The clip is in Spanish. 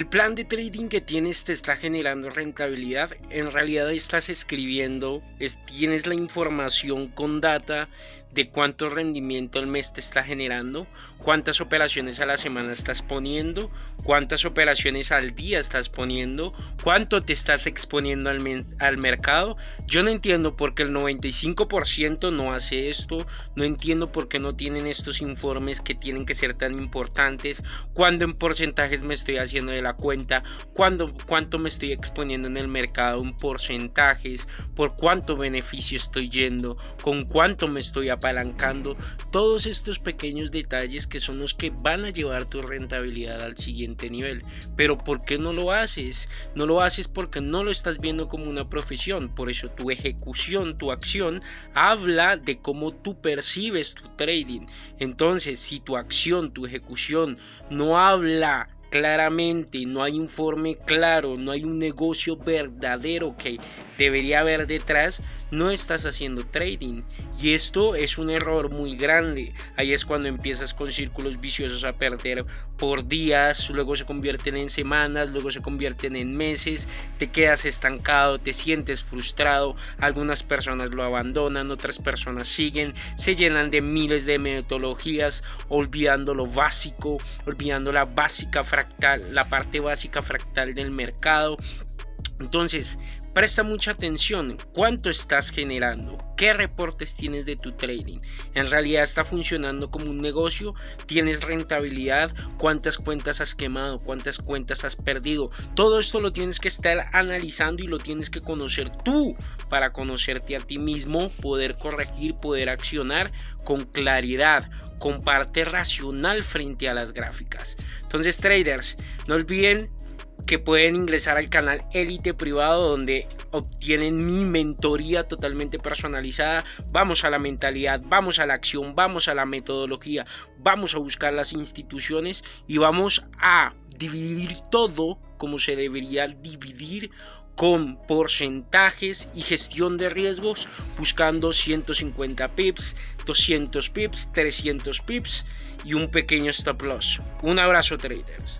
El plan de trading que tienes te está generando rentabilidad. En realidad estás escribiendo, tienes la información con data de cuánto rendimiento al mes te está generando, cuántas operaciones a la semana estás poniendo, cuántas operaciones al día estás poniendo, cuánto te estás exponiendo al, al mercado. Yo no entiendo por qué el 95% no hace esto, no entiendo por qué no tienen estos informes que tienen que ser tan importantes, cuándo en porcentajes me estoy haciendo de la cuenta, cuándo, cuánto me estoy exponiendo en el mercado en porcentajes, por cuánto beneficio estoy yendo, con cuánto me estoy apalancando, todos estos pequeños detalles que son los que van a llevar tu rentabilidad al siguiente nivel. Pero ¿por qué no lo haces? No lo haces porque no lo estás viendo como una profesión, por eso tu ejecución, tu acción habla de cómo tú percibes tu trading. Entonces, si tu acción, tu ejecución no habla claramente, no hay informe claro, no hay un negocio verdadero que debería haber detrás, no estás haciendo trading. Y esto es un error muy grande. Ahí es cuando empiezas con círculos viciosos a perder por días, luego se convierten en semanas, luego se convierten en meses, te quedas estancado, te sientes frustrado, algunas personas lo abandonan, otras personas siguen, se llenan de miles de metodologías, olvidando lo básico, olvidando la básica fractal, la parte básica fractal del mercado. Entonces, Presta mucha atención cuánto estás generando, qué reportes tienes de tu trading. En realidad está funcionando como un negocio, tienes rentabilidad, cuántas cuentas has quemado, cuántas cuentas has perdido. Todo esto lo tienes que estar analizando y lo tienes que conocer tú para conocerte a ti mismo, poder corregir, poder accionar con claridad, con parte racional frente a las gráficas. Entonces traders, no olviden que pueden ingresar al canal Elite Privado donde obtienen mi mentoría totalmente personalizada. Vamos a la mentalidad, vamos a la acción, vamos a la metodología, vamos a buscar las instituciones y vamos a dividir todo como se debería dividir con porcentajes y gestión de riesgos buscando 150 pips, 200 pips, 300 pips y un pequeño stop loss. Un abrazo traders.